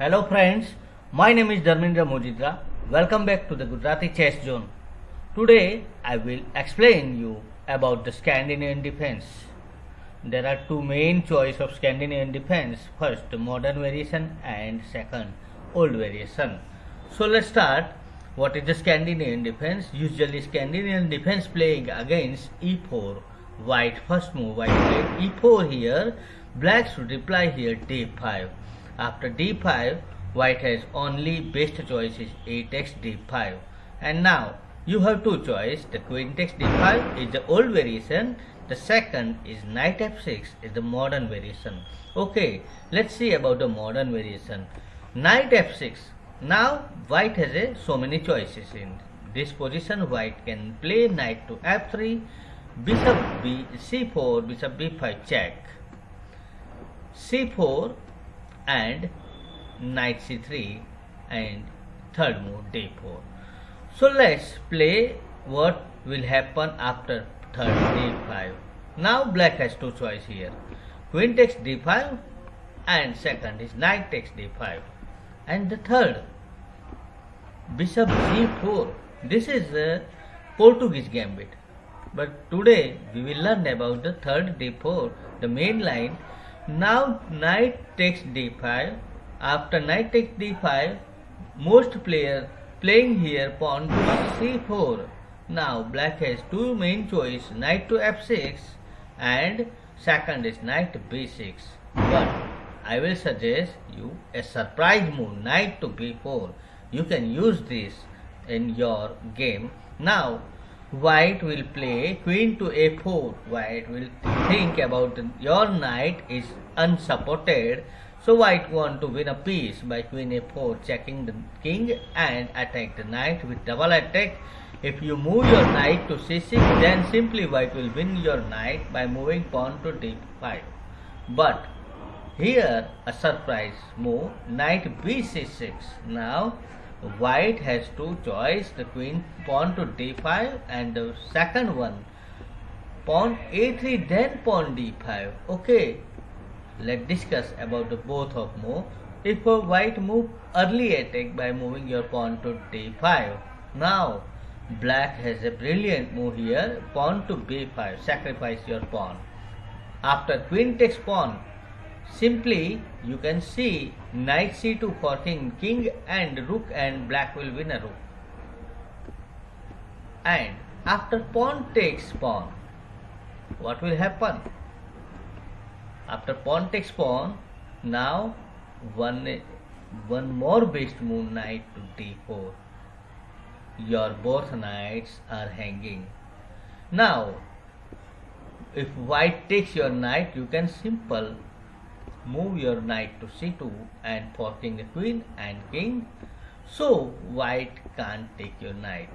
Hello friends, my name is Dharmendra Mojitra. Welcome back to the Gujarati Chess Zone. Today I will explain you about the Scandinavian defense. There are two main choice of Scandinavian defense. First, modern variation and second, old variation. So let's start. What is the Scandinavian defense? Usually Scandinavian defense playing against e4. White first move, white played e4 here. Black should reply here d5 after d5, white has only best choice is a takes d5. And now you have two choice. The queen takes d5 is the old variation. The second is knight f6 is the modern variation. Okay, let's see about the modern variation. Knight f6. Now white has a, so many choices in this position. White can play knight to f3, bishop b c4, bishop b5 check, c4 and knight c3 and third move d4 so let's play what will happen after third d5 now black has two choice here. Queen takes d5 and second is knight takes d5 and the third bishop g4 this is a portuguese gambit. But today we will learn about the third d4 the main line now knight takes d5. After knight takes d5, most player playing here pawn to c4. Now black has two main choice knight to f6 and second is knight to b6. But I will suggest you a surprise move knight to b4. You can use this in your game. Now white will play queen to a4 white will think about your knight is unsupported. So white want to win a piece by queen a4 checking the king and attack the knight with double attack. If you move your knight to c6 then simply white will win your knight by moving pawn to d5 but here a surprise move. Knight b6 now white has two choice the queen pawn to d5 and the second one. Pawn a3 then pawn d5 okay let's discuss about the both of move. If a white move early attack by moving your pawn to d5 now black has a brilliant move here pawn to b5 sacrifice your pawn. After queen takes pawn Simply, you can see knight c2 forcing king and rook and black will win a rook. And after pawn takes pawn, what will happen? After pawn takes pawn, now one, one more best move knight to d4. Your both knights are hanging. Now, if white takes your knight, you can simple move your knight to c2 and forking the queen and king. So white can't take your knight.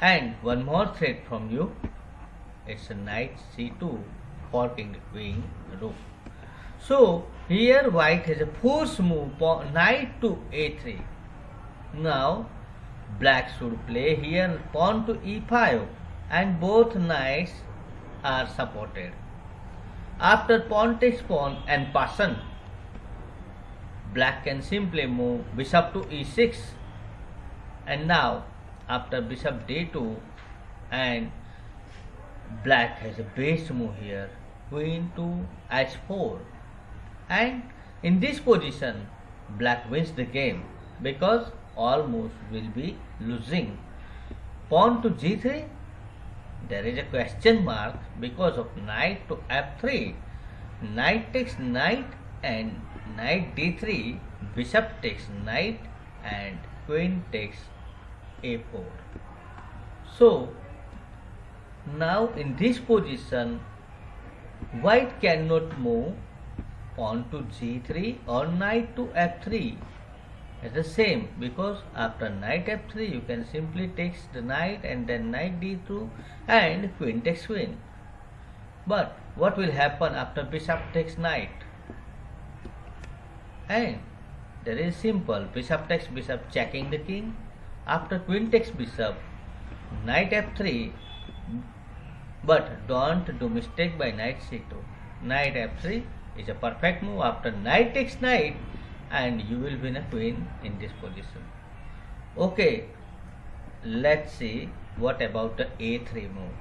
And one more threat from you. It's a knight c2 forking the queen rook. So here white has a force move knight to a3 now black should play here pawn to e5 and both knights are supported after pawn takes pawn en passant, black can simply move bishop to e6 and now after bishop d2 and black has a base move here queen to h4 and in this position black wins the game because all moves will be losing. Pawn to g3 there is a question mark because of knight to f3 knight takes knight and knight d3 bishop takes knight and queen takes a4 so now in this position white cannot move pawn to g3 or knight to f3 is the same because after knight f3 you can simply take the knight and then knight d2 and queen takes queen. But what will happen after bishop takes knight? And that is simple. Bishop takes bishop checking the king. After queen takes bishop, knight f3. But don't do mistake by knight c2. Knight f3 is a perfect move. After knight takes knight, and you will win a queen in this position. Okay let's see what about the a3 move.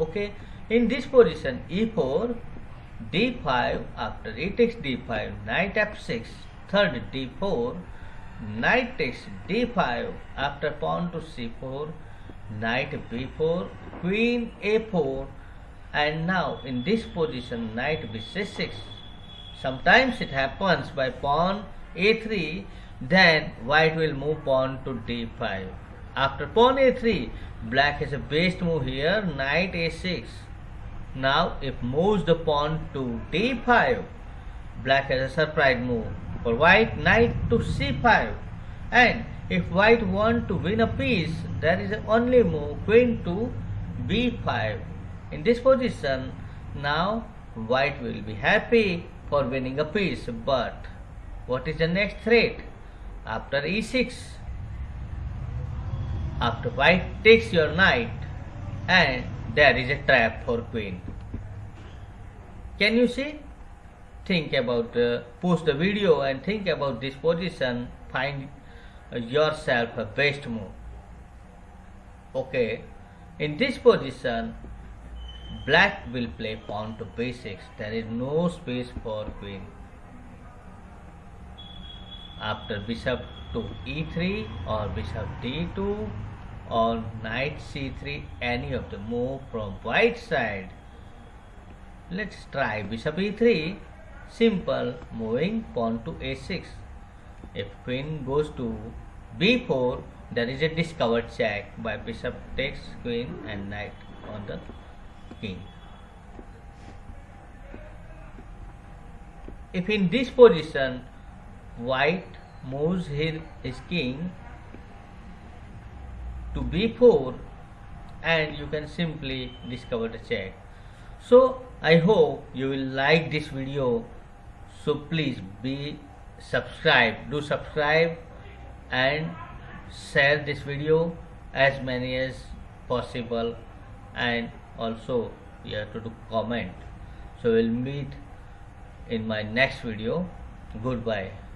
Okay in this position e4 d5 after e takes d5 knight f6 third d4 knight takes d5 after pawn to c4 knight b4 queen a4 and now in this position knight b6 sometimes it happens by pawn a3 then white will move pawn to d5 after pawn a3 black has a best move here knight a6 now if moves the pawn to d5 black has a surprise move. For white knight to c5 and if white want to win a piece there is only move queen to b5 in this position now white will be happy for winning a piece but what is the next threat? After e6 after white takes your knight. And there is a trap for queen. Can you see? Think about uh, post the video and think about this position. Find yourself a best move. Okay. In this position black will play pawn to b6 there is no space for queen after bishop to e3 or bishop d2 or knight c3 any of the move from white side. Let's try bishop e3 simple moving pawn to a6 if queen goes to b4 there is a discovered check by bishop takes queen and knight on the king. If in this position white moves his, king to b4 and you can simply discover the check. So i hope you will like this video. So please be subscribe do subscribe and share this video as many as possible and also you have to do comment. So we'll meet in my next video. Goodbye